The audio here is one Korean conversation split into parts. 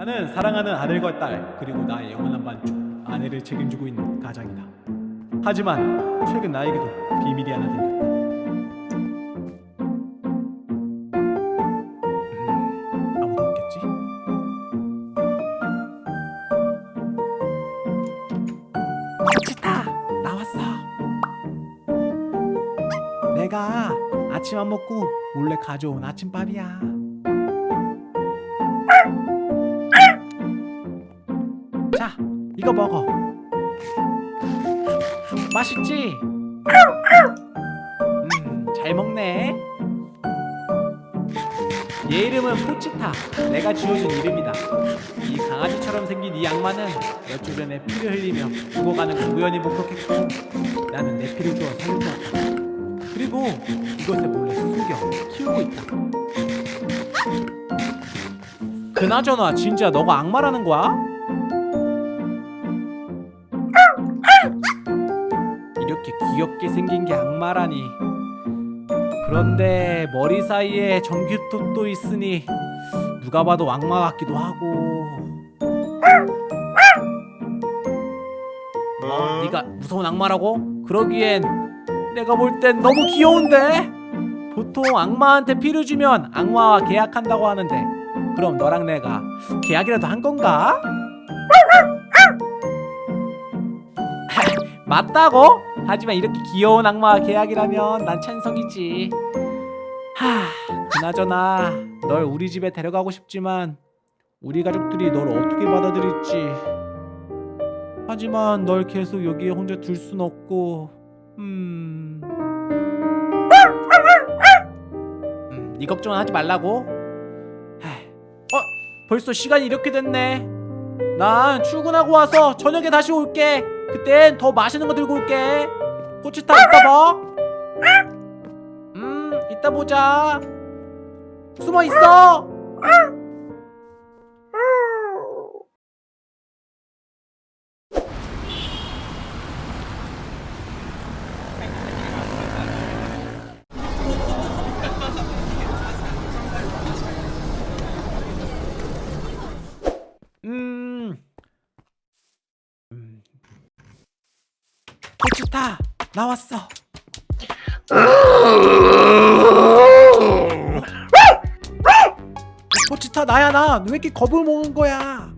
나는 사랑하는 아들과 딸 그리고 나의 영원한 반쪽 아내를 책임지고 있는 가장이다. 하지만 최근 나에게도 비밀이 하나 생겼다. 음, 아무도 없겠지? 치타 나왔어. 내가 아침 안 먹고 몰래 가져온 아침밥이야. 이거 먹어. 맛있지? 음, 잘 먹네. 얘 이름은 포치타. 내가 지어준 이름이다. 이 강아지처럼 생긴 이 악마는 몇주 전에 피를 흘리며 죽어가는 걸 우연히 목격했고 나는 내 피를 주어 살려주었다. 그리고 이것을 몰래 숨겨 키우고 있다. 그나저나 진짜 너가 악마라는 거야? 이렇게 귀엽게 생긴 게 악마라니. 그런데 머리 사이에 전기톱도 있으니 누가 봐도 악마 같기도 하고. 뭐, 네가 무서운 악마라고? 그러기엔 내가 볼 땐 너무 귀여운데. 보통 악마한테 피를 주면 악마와 계약한다고 하는데 그럼 너랑 내가 계약이라도 한 건가? 맞다고? 하지만 이렇게 귀여운 악마와 계약이라면 난 찬성이지. 하, 그나저나 널 우리 집에 데려가고 싶지만 우리 가족들이 널 어떻게 받아들일지. 하지만 널 계속 여기에 혼자 둘 순 없고. 음. 음, 네 걱정은 하지 말라고. 하, 어, 벌써 시간이 이렇게 됐네. 난 출근하고 와서 저녁에 다시 올게. 그땐 더 맛있는 거 들고 올게. 포치타 이따 봐. 음, 이따 보자. 숨어 있어. 음. 음. 포치타 나왔어. 포치타 나야 나. 너왜 이렇게 겁을 먹은 거야?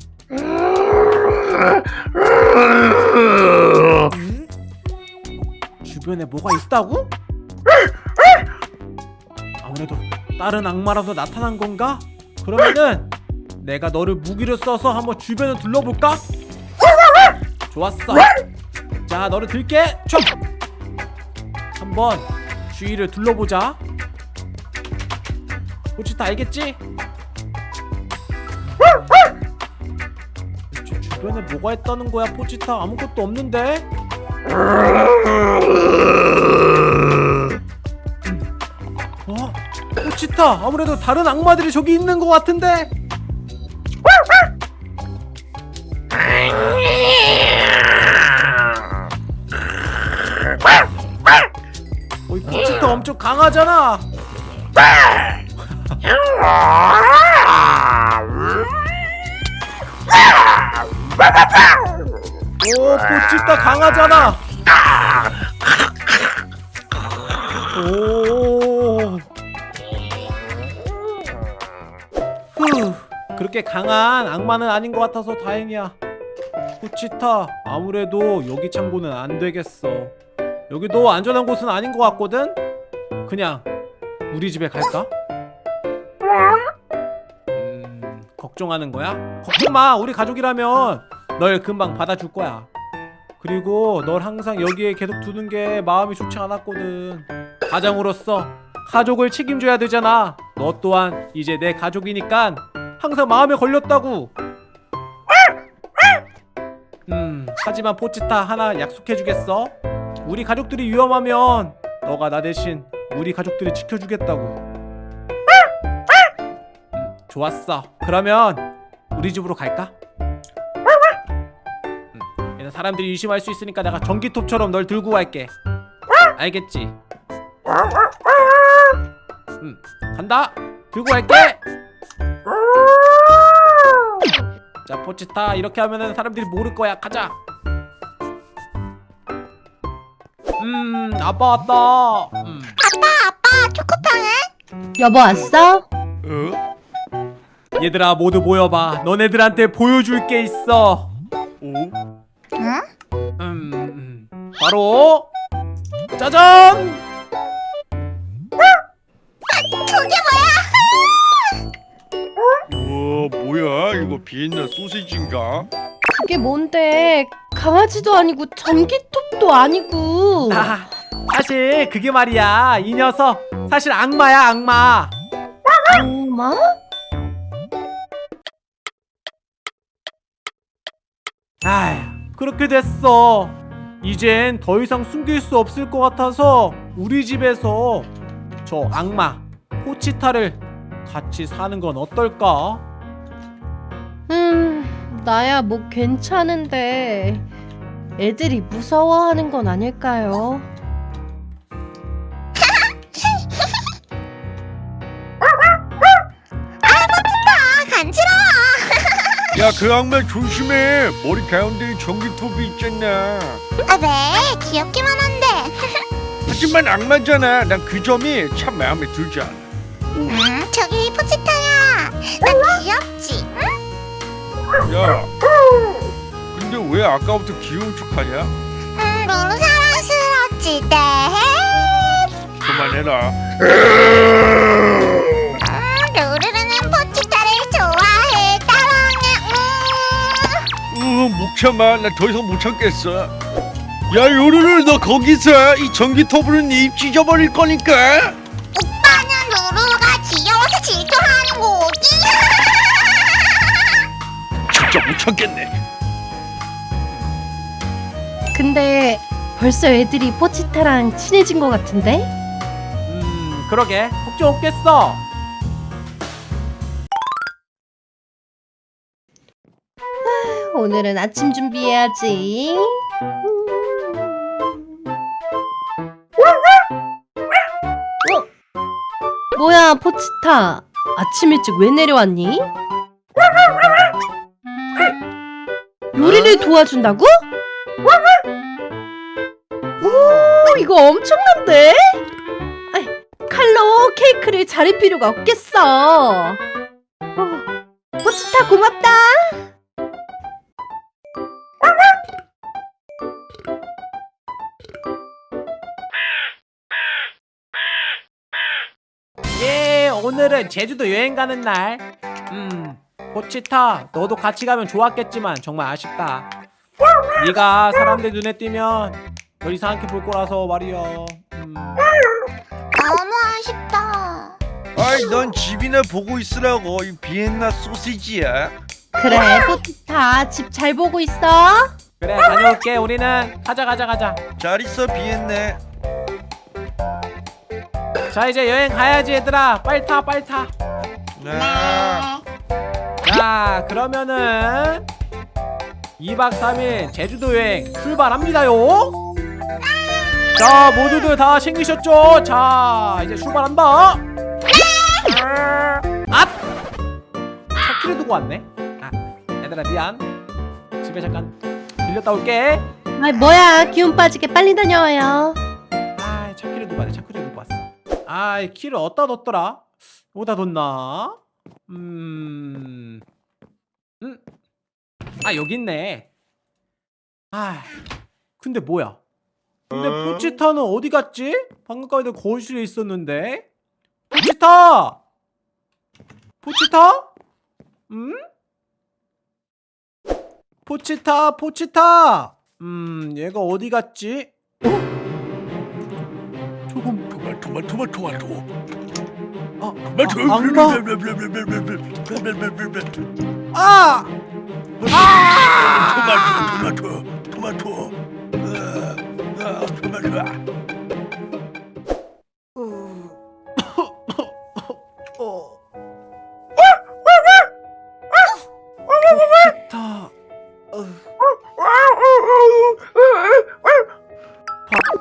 음? 주변에 뭐가 있다고? 아무래도 다른 악마라도 나타난 건가? 그러면은 내가 너를 무기로 써서 한번 주변을 둘러볼까? 좋았어. 자, 너를 들게. 총. 한번 주위를 둘러보자. 포치타 알겠지? 주변에 뭐가 있다는 거야, 포치타? 아무것도 없는데? 어? 포치타, 아무래도 다른 악마들이 저기 있는 것 같은데? 강하잖아. 오 포치타 강하잖아. 오. 후 그렇게 강한 악마는 아닌 것 같아서 다행이야. 포치타 아무래도 여기 창고는 안 되겠어. 여기도 안전한 곳은 아닌 것 같거든? 그냥 우리 집에 갈까? 음, 걱정하는 거야? 걱정 마 우리 가족이라면 널 금방 받아줄 거야 그리고 널 항상 여기에 계속 두는 게 마음이 좋지 않았거든 가장으로서 가족을 책임져야 되잖아 너 또한 이제 내 가족이니까 항상 마음에 걸렸다고 음 하지만 포치타 하나 약속해주겠어? 우리 가족들이 위험하면 너가 나 대신 우리 가족들을 지켜주겠다고. 음, 좋았어. 그러면 우리 집으로 갈까? 음, 사람들이 의심할 수 있으니까 내가 전기톱처럼 널 들고 갈게. 알겠지? 음, 간다. 들고 갈게. 자 포치타. 이렇게 하면은 사람들이 모를 거야. 가자. 음 아빠 왔다 음. 여보 왔어? 어? 얘들아 모두 모여봐 너네들한테 보여줄 게 있어 오? 음, 음. 바로 짜잔 우와 뭐야 이거 비엔나 소시지인가? 그게 뭔데 강아지도 아니고 전기톱도 아니고 아, 사실 그게 말이야 이 녀석 사실 악마야 악마 엄마? 아휴 그렇게 됐어 이젠 더 이상 숨길 수 없을 것 같아서 우리 집에서 저 악마 포치타를 같이 사는 건 어떨까? 음 나야 뭐 괜찮은데 애들이 무서워하는 건 아닐까요? 야그 악마 조심해 머리 가운데에 전기톱이 있잖아 아, 네, 귀엽기만 한데. 하지만 악마잖아 난 그 점이 참 마음에 들지 않아 음, 저기 포치타야. 나 귀엽지? 야 근데 왜 아까부터 귀여운 척하냐? 음, 너무 사랑스럽지, 네. 그만해라 참아. 나더 이상 못 참겠어. 야 요루루 너 거기서 이 전기톱으로 네입 찢어버릴 거니까. 오빠는 루루가 귀여워서 질투하는 거지. 진짜 못 참겠네. 근데 벌써 애들이 포치타랑 친해진 것 같은데? 음 그러게. 걱정 없겠어 오늘은 아침 준비해야지. 어? 뭐야, 포치타. 아침 일찍 왜 내려왔니? 요리를 도와준다고? 오, 이거 엄청난데? 칼로 케이크를 자를 필요가 없겠어. 어, 포치타 고맙다. 오늘은 제주도 여행 가는 날음 포치타 너도 같이 가면 좋았겠지만 정말 아쉽다. 네가 사람들 눈에 띄면 널 이상하게 볼 거라서 말이야. 음. 너무 아쉽다. 아이 넌 집이나 보고 있으라고. 이 비엔나 소시지야. 그래 포티타 집 잘 보고 있어? 그래 다녀올게. 우리는 가자 가자 가자. 잘 있어 비엔나 자 이제 여행 가야지 얘들아. 빨리 타 빨리 타. 네. 자 그러면은 2박 3일 제주도 여행 출발합니다요. 자 모두들 다 챙기셨죠? 자 이제 출발한다. 앗! 차키를 두고 왔네. 아 얘들아 미안. 집에 잠깐 들렸다 올게. 아 뭐야. 기운 빠지게 빨리 다녀와요. 아 차키를 두고 왔네. 차키를 두고 왔어 아이 키를 어디다 뒀더라? 어디다 뒀나? 음... 음? 아 여기 있네 아 근데 뭐야 근데 포치타는 어디 갔지? 방금 까지 거실에 있었는데 포치타! 포치타? 음? 포치타 포치타 음 얘가 어디 갔지? 어? 조금 토마토 토마토 토마토 아, 토마토 아, 악마? 아! 아! 토마토 토마토 토마토 아, 토마토 어. 어.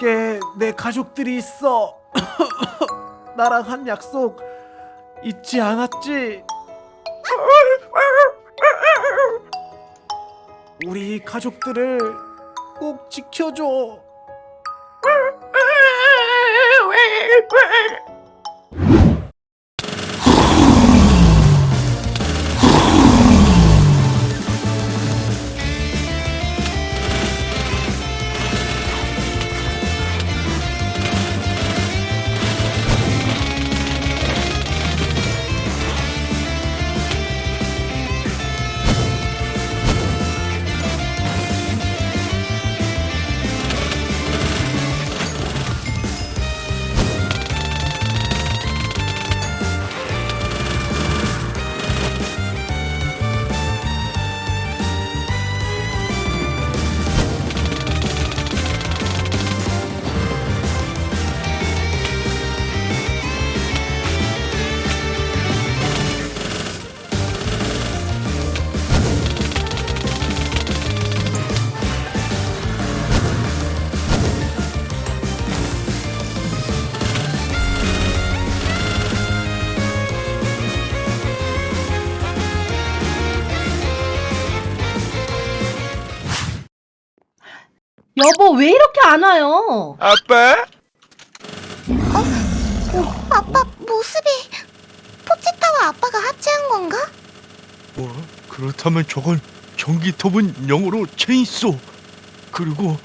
밖에 내 가족들이 있어. 나랑 한 약속 잊지 않았지? 우리 가족들을 꼭 지켜줘. 여보 왜 이렇게 안 와요? 아빠? 아빠 모습이 포치타와 아빠가 합체한 건가? 뭐 그렇다면 저건 전기톱은 영어로 체인소 그리고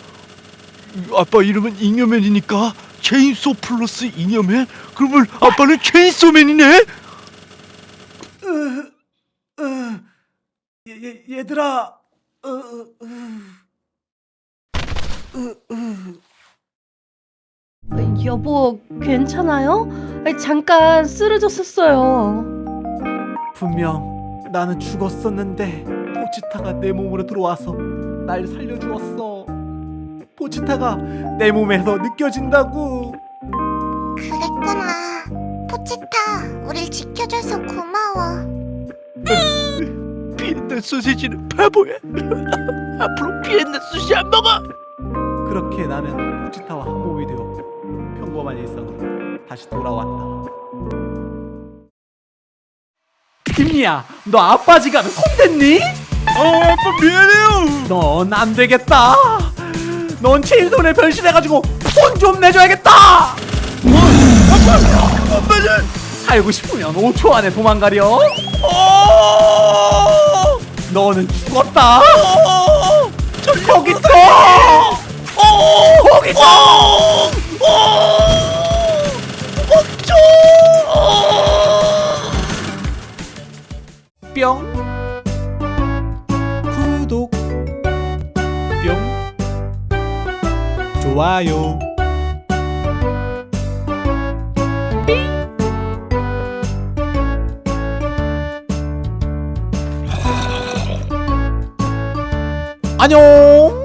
아빠 이름은 잉여맨이니까 체인소 플러스 잉여맨? 그러면 아빠는 체인소맨이네? 얘, 얘, 얘들아. 으, 으, 으. 으, 으. 어, 여보 괜찮아요? 잠깐 쓰러졌었어요. 분명 나는 죽었었는데 포치타가 내 몸으로 들어와서 날 살려주었어. 포치타가 내 몸에서 느껴진다고. 그랬구나. 포치타, 우릴 지켜줘서 고마워. 비엔나 소세지는 바보야 앞으로 비엔나 소시 안 먹어 그렇게 나는 포치타와 한 몸이 되었고 평범한 일상으로 다시 돌아왔다. 김리야, 너 아빠 지갑에 손댔니? 어 아빠 미안해요 넌 안 되겠다. 넌 체인손에 변신해가지고 돈 좀 내줘야겠다. 아빠는 살고 싶으면 5초 안에 도망가려. 어 너는 죽었다. 거기 있어. 거기 있어. 멈춰 뿅. 구독. 뿅. 좋아요. 안녕.